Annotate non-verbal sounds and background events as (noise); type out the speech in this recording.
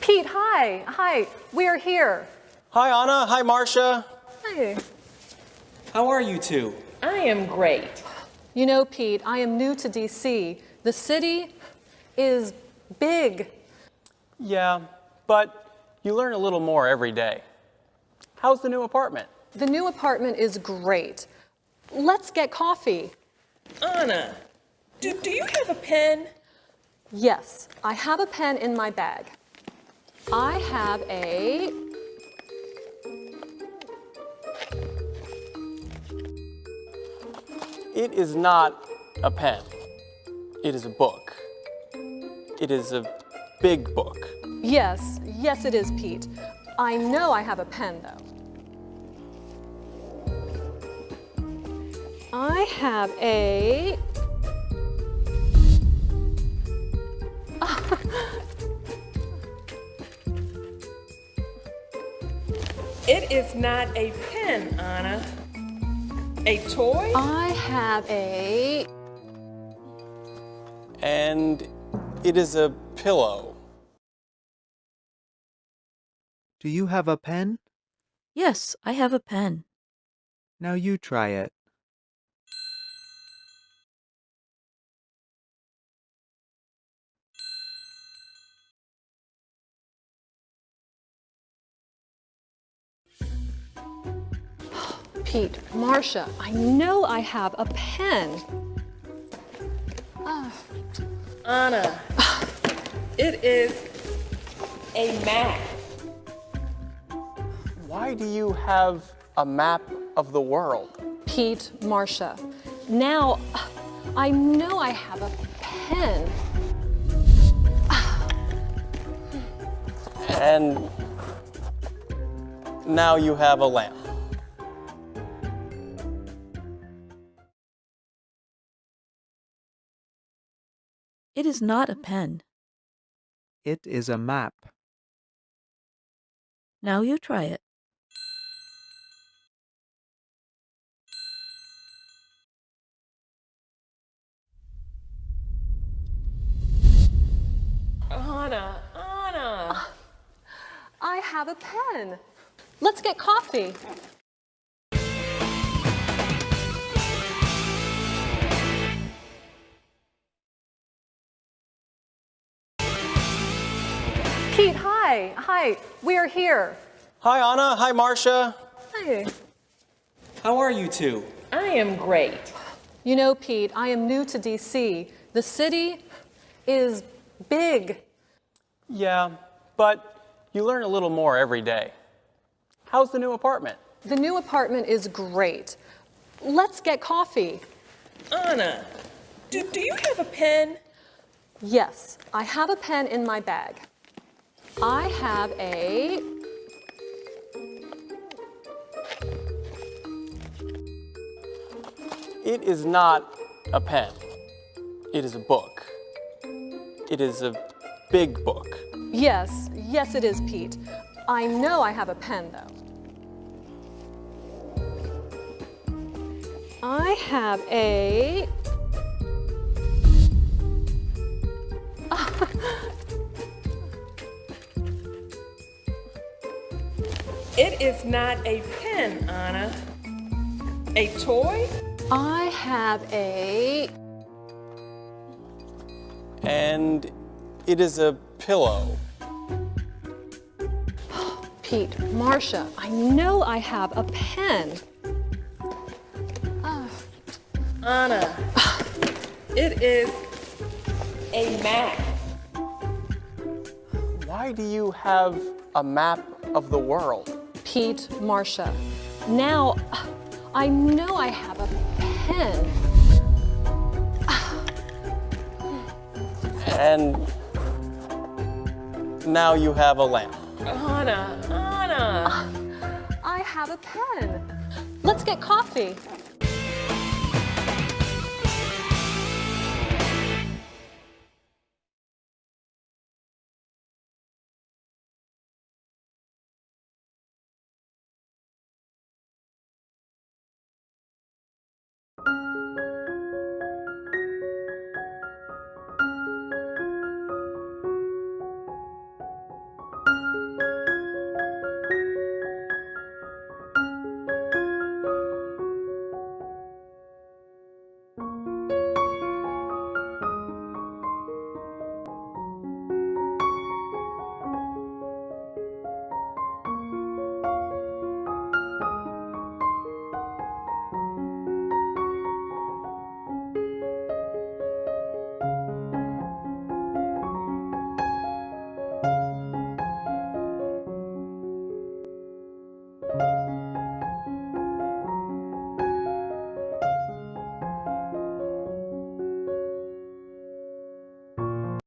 Pete, hi. Hi, we are here. Hi, Anna. Hi, Marsha. Hi. How are you two? I am great. You know, Pete, I am new to DC. The city is big. Yeah, but you learn a little more every day. How's the new apartment? The new apartment is great. Let's get coffee. Anna, do, do you have a pen? Yes, I have a pen in my bag. I have a It is not a pen. It is a book. It is a big book. Yes, yes it is, Pete. I know I have a pen, though. I have a... It is not a pen, Anna. A toy? I have a... And it is a pillow. Do you have a pen? Yes, I have a pen. Now you try it. (gasps) Pete, Marsha, I know I have a pen. Ah. Anna, (sighs) it is a map. Why do you have a map of the world? Pete, Marsha, now (sighs) I know I have a pen. (sighs) And now you have a lamp. It is not a pen. It is a map. Now you try it. Anna, Anna. I have a pen. Let's get coffee. Pete, hi. Hi, we are here. Hi, Anna. Hi, Marsha. Hi. How are you two? I am great. You know, Pete, I am new to DC. The city is big. Yeah, but you learn a little more every day. How's the new apartment? The new apartment is great. Let's get coffee. Anna, do, do you have a pen? Yes, I have a pen in my bag. I have a... It is not a pen. It is a book. It is a big book. Yes, yes it is, Pete. I know I have a pen, though. I have a... (laughs) It is not a pen, Anna. A toy? I have a... And it is a pillow. (gasps) Pete, Marsha, I know I have a pen. Anna, it is a map. Why do you have a map of the world? Pete, Marsha, now I know I have a pen. And now you have a lamp. Anna, Anna. I have a pen. Let's get coffee.